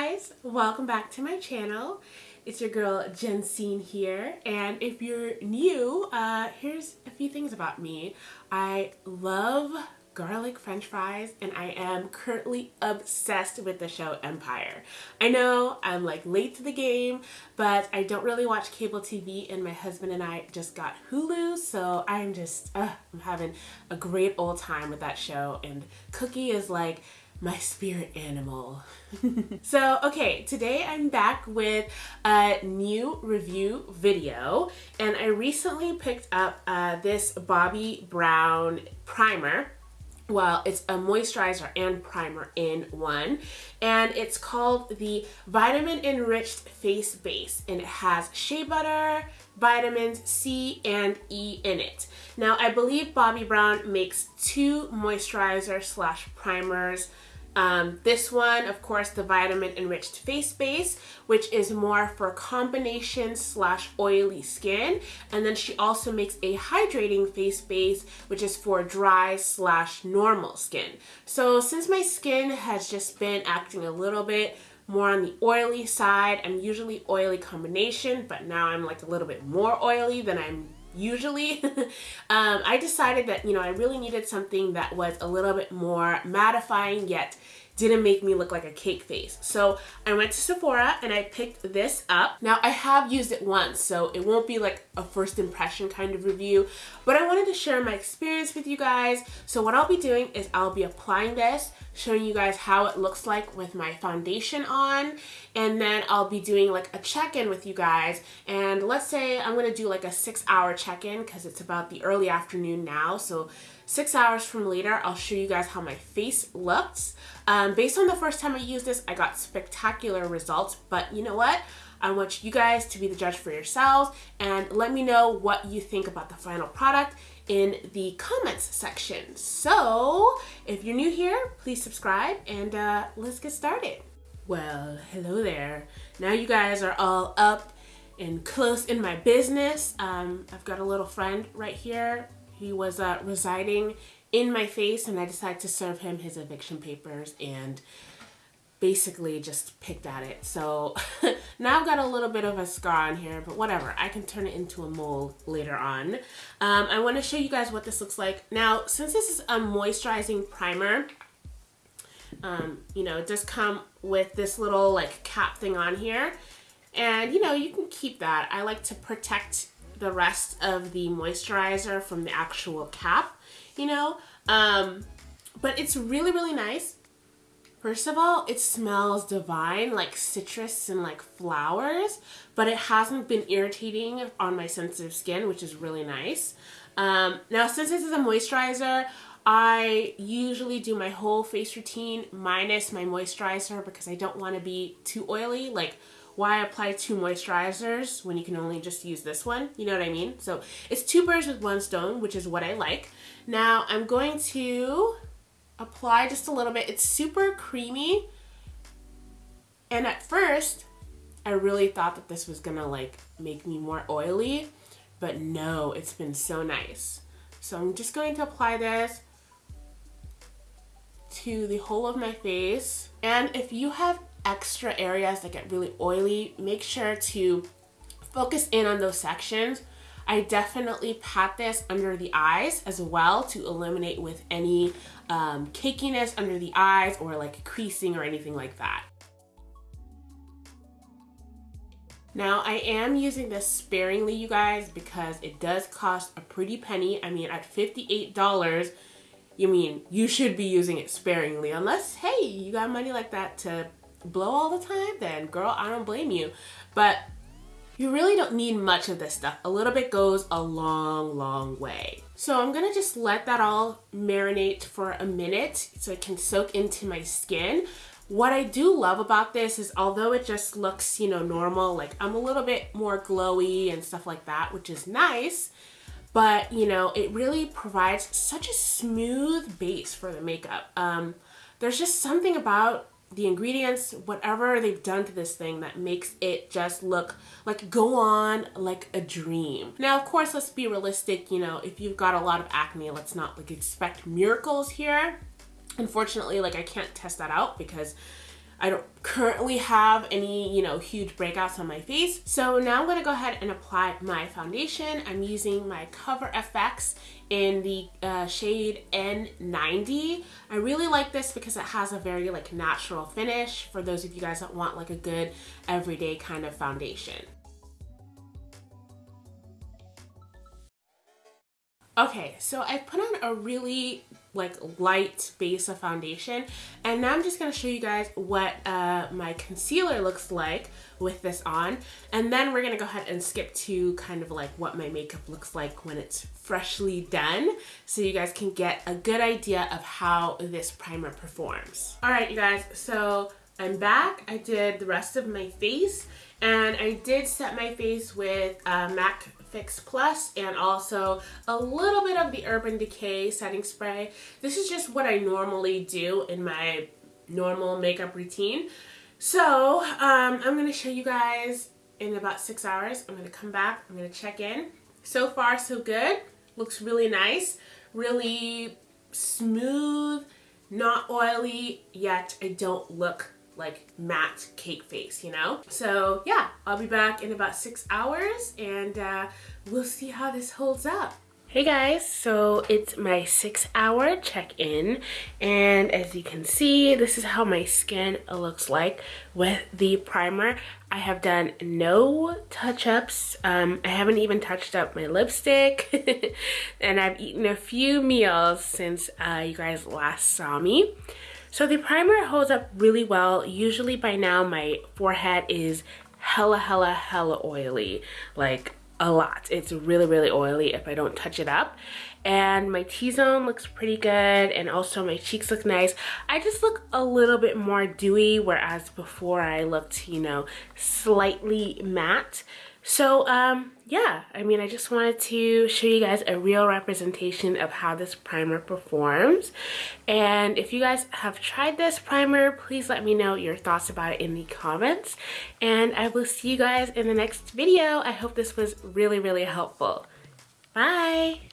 guys, welcome back to my channel. It's your girl Jensine here and if you're new, uh, here's a few things about me. I love garlic french fries and I am currently obsessed with the show Empire. I know I'm like late to the game but I don't really watch cable TV and my husband and I just got Hulu so I'm just uh, I'm having a great old time with that show and Cookie is like my spirit animal. so, okay, today I'm back with a new review video, and I recently picked up uh, this Bobbi Brown primer. Well, it's a moisturizer and primer in one, and it's called the Vitamin Enriched Face Base, and it has shea butter, vitamins C and E in it. Now, I believe Bobbi Brown makes two moisturizer slash primers um, this one, of course, the vitamin enriched face base, which is more for combination slash oily skin. And then she also makes a hydrating face base, which is for dry slash normal skin. So since my skin has just been acting a little bit more on the oily side, I'm usually oily combination, but now I'm like a little bit more oily than I'm usually um, I decided that you know I really needed something that was a little bit more mattifying yet didn't make me look like a cake face. So I went to Sephora and I picked this up. Now I have used it once, so it won't be like a first impression kind of review, but I wanted to share my experience with you guys. So what I'll be doing is I'll be applying this, showing you guys how it looks like with my foundation on, and then I'll be doing like a check-in with you guys. And let's say I'm gonna do like a six hour check-in because it's about the early afternoon now. So six hours from later, I'll show you guys how my face looks. Um, based on the first time I used this, I got spectacular results, but you know what? I want you guys to be the judge for yourselves and let me know what you think about the final product in the comments section. So if you're new here, please subscribe and uh, let's get started. Well, hello there. Now you guys are all up and close in my business. Um, I've got a little friend right here. He was uh, residing in my face and I decided to serve him his eviction papers and basically just picked at it. So now I've got a little bit of a scar on here, but whatever. I can turn it into a mole later on. Um, I want to show you guys what this looks like. Now, since this is a moisturizing primer, um, you know, it does come with this little like cap thing on here. And, you know, you can keep that. I like to protect the rest of the moisturizer from the actual cap you know? Um, but it's really, really nice. First of all, it smells divine, like citrus and like flowers, but it hasn't been irritating on my sensitive skin, which is really nice. Um, now, since this is a moisturizer, I usually do my whole face routine minus my moisturizer because I don't want to be too oily. Like, why apply two moisturizers when you can only just use this one? You know what I mean? So it's two birds with one stone, which is what I like. Now I'm going to apply just a little bit. It's super creamy. And at first, I really thought that this was gonna like make me more oily, but no, it's been so nice. So I'm just going to apply this to the whole of my face. And if you have extra areas that get really oily, make sure to focus in on those sections I definitely pat this under the eyes as well to eliminate with any um, cakiness under the eyes or like creasing or anything like that. Now I am using this sparingly you guys because it does cost a pretty penny. I mean at $58 you mean you should be using it sparingly unless hey you got money like that to blow all the time then girl I don't blame you but you really don't need much of this stuff. A little bit goes a long, long way. So I'm gonna just let that all marinate for a minute so it can soak into my skin. What I do love about this is although it just looks, you know, normal, like I'm a little bit more glowy and stuff like that, which is nice, but you know, it really provides such a smooth base for the makeup. Um, there's just something about the ingredients, whatever they've done to this thing that makes it just look like go on like a dream. Now, of course, let's be realistic. You know, if you've got a lot of acne, let's not like expect miracles here. Unfortunately, like I can't test that out because I don't currently have any, you know, huge breakouts on my face. So now I'm gonna go ahead and apply my foundation. I'm using my Cover FX in the uh, shade N90. I really like this because it has a very like natural finish for those of you guys that want like a good everyday kind of foundation. Okay, so I put on a really like light base of foundation and now I'm just to show you guys what uh, my concealer looks like with this on and then we're to go ahead and skip to kind of like what my makeup looks like when it's freshly done so you guys can get a good idea of how this primer performs. Alright you guys, so I'm back. I did the rest of my face and I did set my face with uh, MAC Fix Plus and also a little bit of the Urban Decay setting spray. This is just what I normally do in my normal makeup routine. So um, I'm going to show you guys in about six hours. I'm going to come back. I'm going to check in. So far so good. Looks really nice. Really smooth, not oily, yet I don't look like matte cake face, you know? So yeah, I'll be back in about six hours and uh, we'll see how this holds up. Hey guys, so it's my six hour check-in and as you can see, this is how my skin looks like with the primer. I have done no touch-ups. Um, I haven't even touched up my lipstick and I've eaten a few meals since uh, you guys last saw me. So the primer holds up really well. Usually by now my forehead is hella, hella, hella oily. Like a lot. It's really, really oily if I don't touch it up. And my T-zone looks pretty good and also my cheeks look nice. I just look a little bit more dewy whereas before I looked, you know, slightly matte. So um, yeah, I mean, I just wanted to show you guys a real representation of how this primer performs. And if you guys have tried this primer, please let me know your thoughts about it in the comments. And I will see you guys in the next video. I hope this was really, really helpful. Bye!